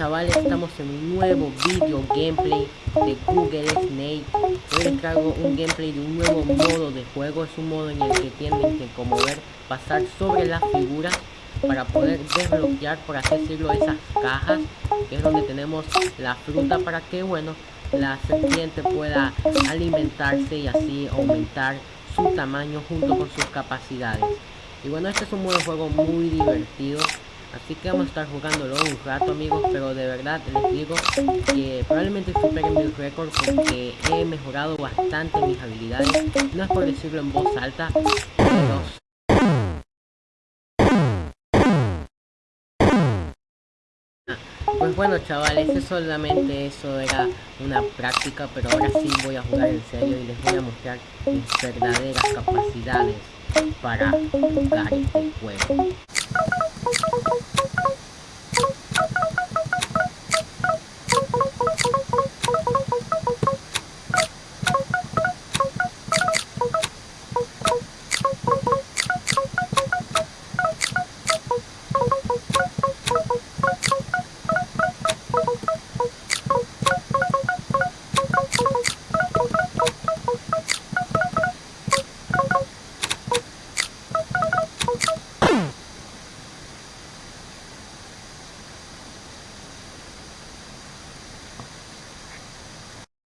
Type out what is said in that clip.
chavales, estamos en un nuevo video gameplay de Google Snake. Hoy les traigo un gameplay de un nuevo modo de juego. Es un modo en el que tienen que como ver pasar sobre las figuras Para poder desbloquear, por así decirlo, esas cajas Que es donde tenemos la fruta para que, bueno, la serpiente pueda alimentarse y así aumentar su tamaño junto con sus capacidades. Y bueno, este es un modo de juego muy divertido Así que vamos a estar jugándolo un rato amigos Pero de verdad les digo que probablemente superen mi récord Porque he mejorado bastante mis habilidades No es por decirlo en voz alta Pero Pues bueno chavales, es solamente eso era una práctica, pero ahora sí voy a jugar en serio y les voy a mostrar mis verdaderas capacidades para jugar este juego.